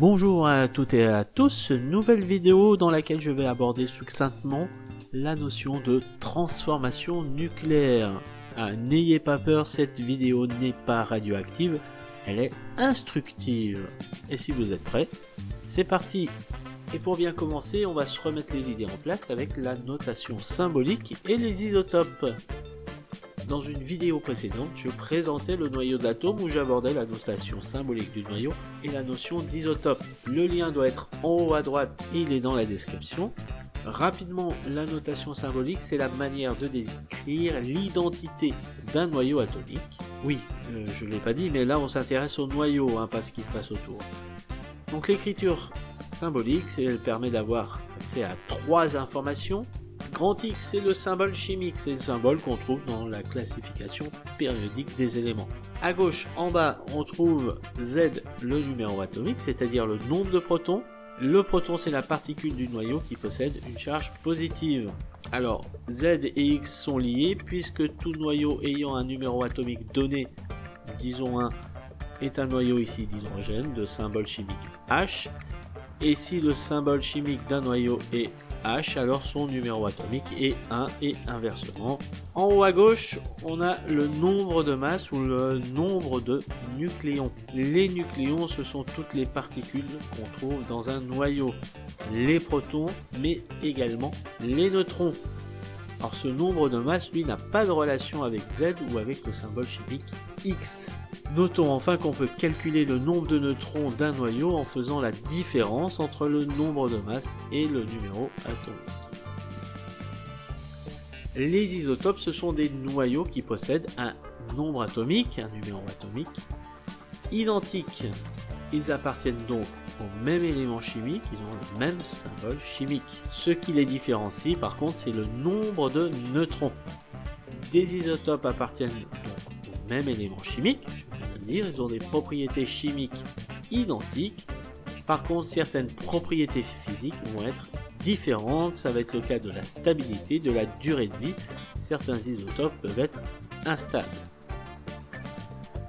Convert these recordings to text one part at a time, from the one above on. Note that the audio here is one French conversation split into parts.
Bonjour à toutes et à tous, nouvelle vidéo dans laquelle je vais aborder succinctement la notion de transformation nucléaire. Ah, n'ayez pas peur, cette vidéo n'est pas radioactive, elle est instructive. Et si vous êtes prêts, c'est parti Et pour bien commencer, on va se remettre les idées en place avec la notation symbolique et les isotopes. Dans une vidéo précédente, je présentais le noyau d'atome où j'abordais la notation symbolique du noyau et la notion d'isotope. Le lien doit être en haut à droite il est dans la description. Rapidement, la notation symbolique, c'est la manière de décrire l'identité d'un noyau atomique. Oui, euh, je ne l'ai pas dit, mais là on s'intéresse au noyau, hein, pas ce qui se passe autour. Donc l'écriture symbolique, elle permet d'avoir accès à trois informations, Grand X, c'est le symbole chimique, c'est le symbole qu'on trouve dans la classification périodique des éléments. À gauche, en bas, on trouve Z, le numéro atomique, c'est-à-dire le nombre de protons. Le proton, c'est la particule du noyau qui possède une charge positive. Alors, Z et X sont liés puisque tout noyau ayant un numéro atomique donné, disons 1, est un noyau ici d'hydrogène de symbole chimique H. Et si le symbole chimique d'un noyau est H, alors son numéro atomique est 1 et inversement. En haut à gauche, on a le nombre de masses ou le nombre de nucléons. Les nucléons, ce sont toutes les particules qu'on trouve dans un noyau. Les protons, mais également les neutrons. Alors ce nombre de masses, lui, n'a pas de relation avec Z ou avec le symbole chimique X. Notons enfin qu'on peut calculer le nombre de neutrons d'un noyau en faisant la différence entre le nombre de masses et le numéro atomique. Les isotopes, ce sont des noyaux qui possèdent un nombre atomique, un numéro atomique, identique. Ils appartiennent donc au même élément chimique, ils ont le même symbole chimique. Ce qui les différencie par contre, c'est le nombre de neutrons. Des isotopes appartiennent donc au même élément chimique, ils ont des propriétés chimiques identiques. Par contre, certaines propriétés physiques vont être différentes. Ça va être le cas de la stabilité, de la durée de vie. Certains isotopes peuvent être instables.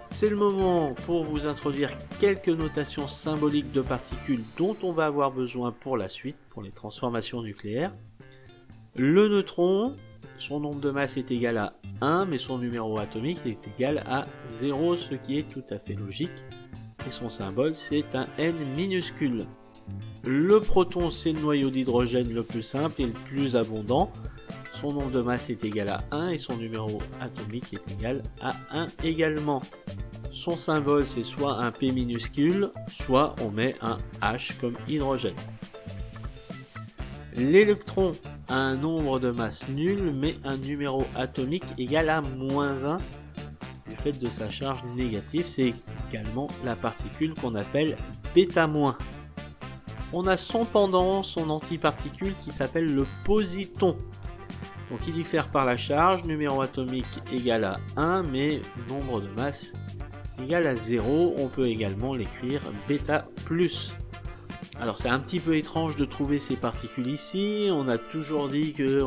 C'est le moment pour vous introduire quelques notations symboliques de particules dont on va avoir besoin pour la suite, pour les transformations nucléaires. Le neutron, son nombre de masse est égal à 1, mais son numéro atomique est égal à 0, ce qui est tout à fait logique. Et son symbole, c'est un N minuscule. Le proton, c'est le noyau d'hydrogène le plus simple et le plus abondant. Son nombre de masse est égal à 1 et son numéro atomique est égal à 1 également. Son symbole, c'est soit un P minuscule, soit on met un H comme hydrogène. L'électron un nombre de masse nul, mais un numéro atomique égal à moins 1 du fait de sa charge négative. C'est également la particule qu'on appelle bêta-. On a son pendant, son antiparticule qui s'appelle le positon. Donc il diffère par la charge, numéro atomique égal à 1, mais nombre de masse égal à 0. On peut également l'écrire bêta plus. Alors c'est un petit peu étrange de trouver ces particules ici, on a toujours dit que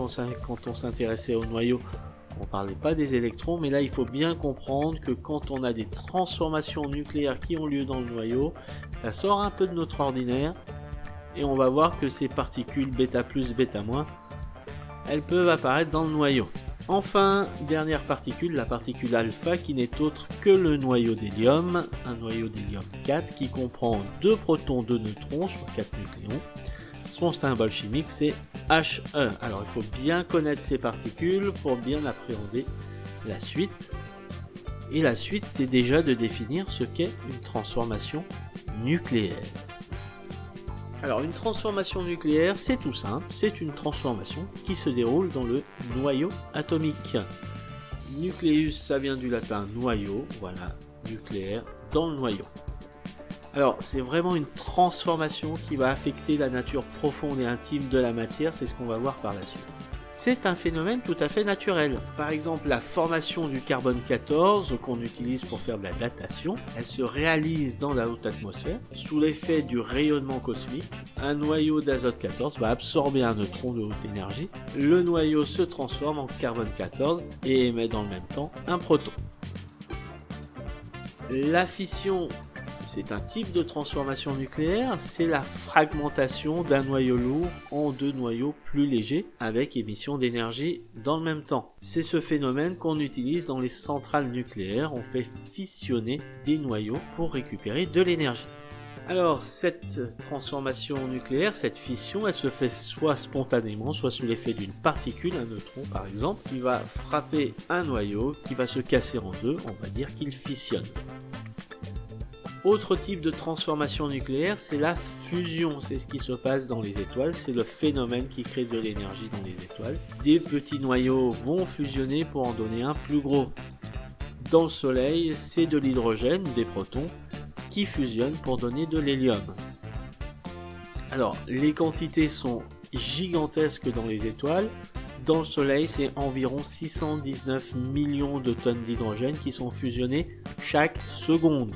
quand on s'intéressait au noyau, on parlait pas des électrons, mais là il faut bien comprendre que quand on a des transformations nucléaires qui ont lieu dans le noyau, ça sort un peu de notre ordinaire, et on va voir que ces particules bêta plus, bêta moins, elles peuvent apparaître dans le noyau. Enfin, dernière particule, la particule alpha qui n'est autre que le noyau d'hélium, un noyau d'hélium 4 qui comprend deux protons, deux neutrons sur 4 nucléons. Son symbole chimique c'est He. Alors il faut bien connaître ces particules pour bien appréhender la suite. Et la suite c'est déjà de définir ce qu'est une transformation nucléaire. Alors une transformation nucléaire, c'est tout simple, c'est une transformation qui se déroule dans le noyau atomique. Nucléus, ça vient du latin noyau, voilà, nucléaire, dans le noyau. Alors c'est vraiment une transformation qui va affecter la nature profonde et intime de la matière, c'est ce qu'on va voir par la suite c'est un phénomène tout à fait naturel. Par exemple, la formation du carbone 14 qu'on utilise pour faire de la datation, elle se réalise dans la haute atmosphère sous l'effet du rayonnement cosmique. Un noyau d'azote 14 va absorber un neutron de haute énergie. Le noyau se transforme en carbone 14 et émet dans le même temps un proton. La fission c'est un type de transformation nucléaire, c'est la fragmentation d'un noyau lourd en deux noyaux plus légers avec émission d'énergie dans le même temps. C'est ce phénomène qu'on utilise dans les centrales nucléaires, on fait fissionner des noyaux pour récupérer de l'énergie. Alors cette transformation nucléaire, cette fission, elle se fait soit spontanément, soit sous l'effet d'une particule, un neutron par exemple, qui va frapper un noyau, qui va se casser en deux, on va dire qu'il fissionne. Autre type de transformation nucléaire, c'est la fusion. C'est ce qui se passe dans les étoiles. C'est le phénomène qui crée de l'énergie dans les étoiles. Des petits noyaux vont fusionner pour en donner un plus gros. Dans le Soleil, c'est de l'hydrogène, des protons, qui fusionnent pour donner de l'hélium. Alors, les quantités sont gigantesques dans les étoiles. Dans le Soleil, c'est environ 619 millions de tonnes d'hydrogène qui sont fusionnées chaque seconde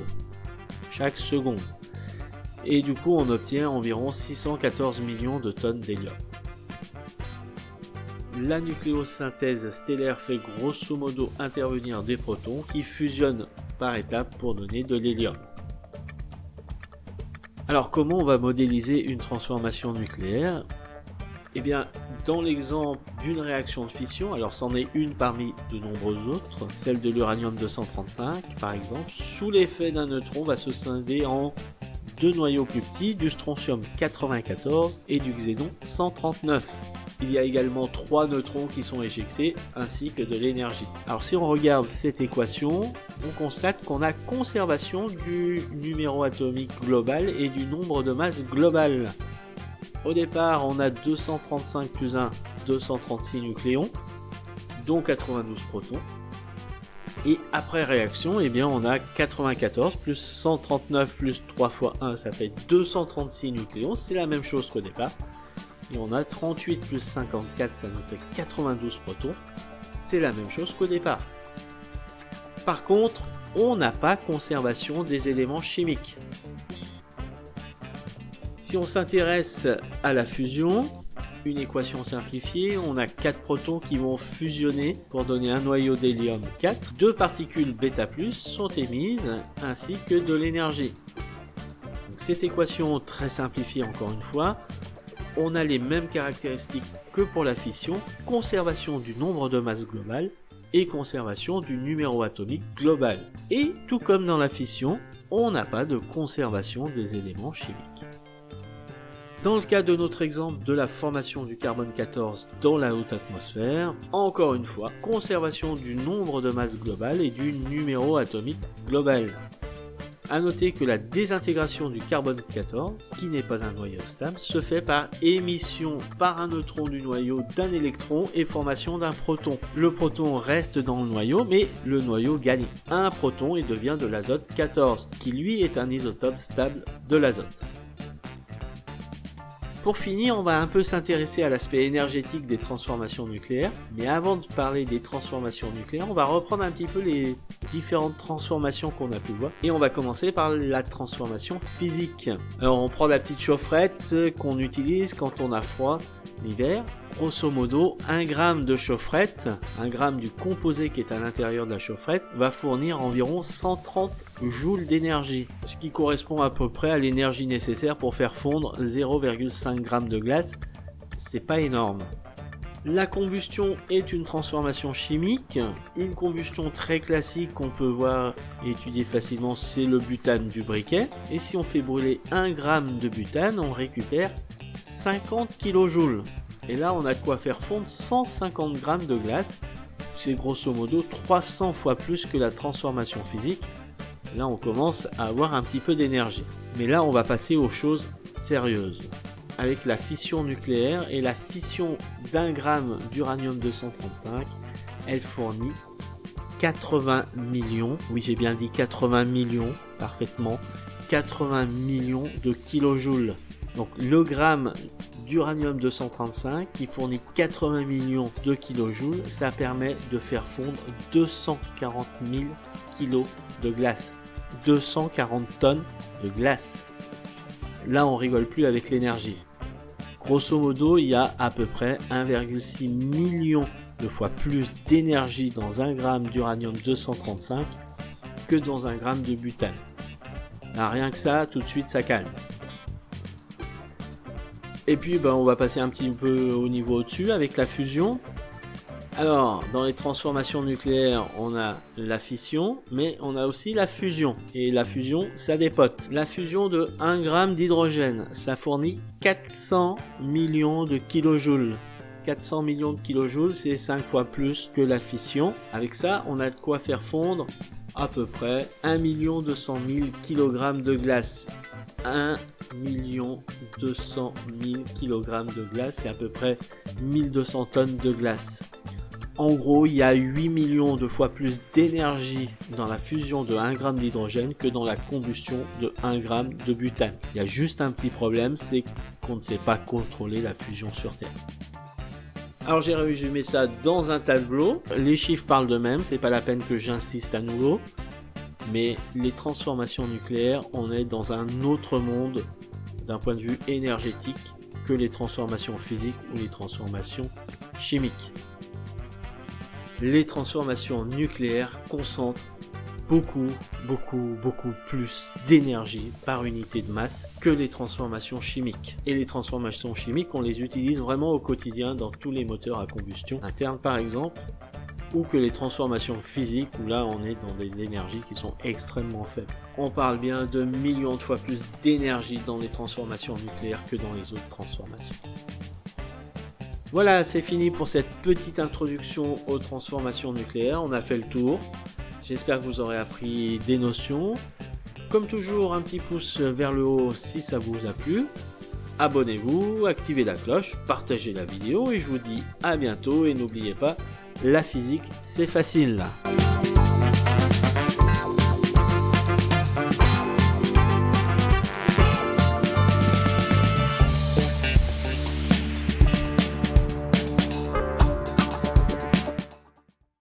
chaque seconde. Et du coup, on obtient environ 614 millions de tonnes d'hélium. La nucléosynthèse stellaire fait grosso modo intervenir des protons qui fusionnent par étapes pour donner de l'hélium. Alors comment on va modéliser une transformation nucléaire? Eh bien, dans l'exemple d'une réaction de fission, alors c'en est une parmi de nombreuses autres, celle de l'uranium 235 par exemple, sous l'effet d'un neutron va se scinder en deux noyaux plus petits, du strontium 94 et du xénon 139. Il y a également trois neutrons qui sont éjectés ainsi que de l'énergie. Alors si on regarde cette équation, on constate qu'on a conservation du numéro atomique global et du nombre de masses globales. Au départ, on a 235 plus 1, 236 nucléons, dont 92 protons. Et après réaction, eh bien, on a 94 plus 139 plus 3 fois 1, ça fait 236 nucléons. C'est la même chose qu'au départ. Et on a 38 plus 54, ça nous fait 92 protons. C'est la même chose qu'au départ. Par contre, on n'a pas conservation des éléments chimiques. Si on s'intéresse à la fusion, une équation simplifiée, on a 4 protons qui vont fusionner pour donner un noyau d'hélium 4. Deux particules β+, sont émises, ainsi que de l'énergie. Cette équation très simplifiée encore une fois, on a les mêmes caractéristiques que pour la fission, conservation du nombre de masses globales et conservation du numéro atomique global. Et tout comme dans la fission, on n'a pas de conservation des éléments chimiques. Dans le cas de notre exemple de la formation du carbone 14 dans la haute atmosphère, encore une fois, conservation du nombre de masses globales et du numéro atomique global. A noter que la désintégration du carbone 14, qui n'est pas un noyau stable, se fait par émission par un neutron du noyau d'un électron et formation d'un proton. Le proton reste dans le noyau, mais le noyau gagne un proton et devient de l'azote 14, qui lui est un isotope stable de l'azote. Pour finir, on va un peu s'intéresser à l'aspect énergétique des transformations nucléaires. Mais avant de parler des transformations nucléaires, on va reprendre un petit peu les différentes transformations qu'on a pu voir. Et on va commencer par la transformation physique. Alors on prend la petite chaufferette qu'on utilise quand on a froid l'hiver. Grosso modo, 1 gramme de chaufferette, 1 gramme du composé qui est à l'intérieur de la chaufferette, va fournir environ 130 joules d'énergie, ce qui correspond à peu près à l'énergie nécessaire pour faire fondre 0,5 g de glace. C'est pas énorme. La combustion est une transformation chimique. Une combustion très classique qu'on peut voir et étudier facilement, c'est le butane du briquet. Et si on fait brûler 1 g de butane, on récupère 50 kJ. Et là, on a quoi faire fondre 150 g de glace. C'est grosso modo 300 fois plus que la transformation physique. Là, on commence à avoir un petit peu d'énergie. Mais là, on va passer aux choses sérieuses. Avec la fission nucléaire et la fission d'un gramme d'uranium 235, elle fournit 80 millions, oui j'ai bien dit 80 millions, parfaitement, 80 millions de kilojoules. Donc le gramme d'uranium 235 qui fournit 80 millions de kilojoules, ça permet de faire fondre 240 000 kilos de glace. 240 tonnes de glace. Là, on rigole plus avec l'énergie. Grosso modo, il y a à peu près 1,6 million de fois plus d'énergie dans un gramme d'uranium 235 que dans un gramme de butane. Rien que ça, tout de suite, ça calme. Et puis, ben, on va passer un petit peu au niveau au-dessus avec la fusion. Alors, dans les transformations nucléaires, on a la fission, mais on a aussi la fusion. Et la fusion, ça dépote. La fusion de 1 g d'hydrogène, ça fournit 400 millions de kilojoules. 400 millions de kilojoules, c'est 5 fois plus que la fission. Avec ça, on a de quoi faire fondre à peu près 1 200 000 kg de glace. 1 200 000 kg de glace, c'est à peu près 1200 tonnes de glace. En gros, il y a 8 millions de fois plus d'énergie dans la fusion de 1 g d'hydrogène que dans la combustion de 1 g de butane. Il y a juste un petit problème, c'est qu'on ne sait pas contrôler la fusion sur Terre. Alors j'ai résumé ça dans un tableau. Les chiffres parlent d'eux-mêmes, c'est pas la peine que j'insiste à nouveau. Mais les transformations nucléaires, on est dans un autre monde d'un point de vue énergétique que les transformations physiques ou les transformations chimiques les transformations nucléaires concentrent beaucoup, beaucoup, beaucoup plus d'énergie par unité de masse que les transformations chimiques. Et les transformations chimiques, on les utilise vraiment au quotidien dans tous les moteurs à combustion interne par exemple, ou que les transformations physiques, où là on est dans des énergies qui sont extrêmement faibles. On parle bien de millions de fois plus d'énergie dans les transformations nucléaires que dans les autres transformations. Voilà, c'est fini pour cette petite introduction aux transformations nucléaires. On a fait le tour. J'espère que vous aurez appris des notions. Comme toujours, un petit pouce vers le haut si ça vous a plu. Abonnez-vous, activez la cloche, partagez la vidéo et je vous dis à bientôt et n'oubliez pas, la physique c'est facile.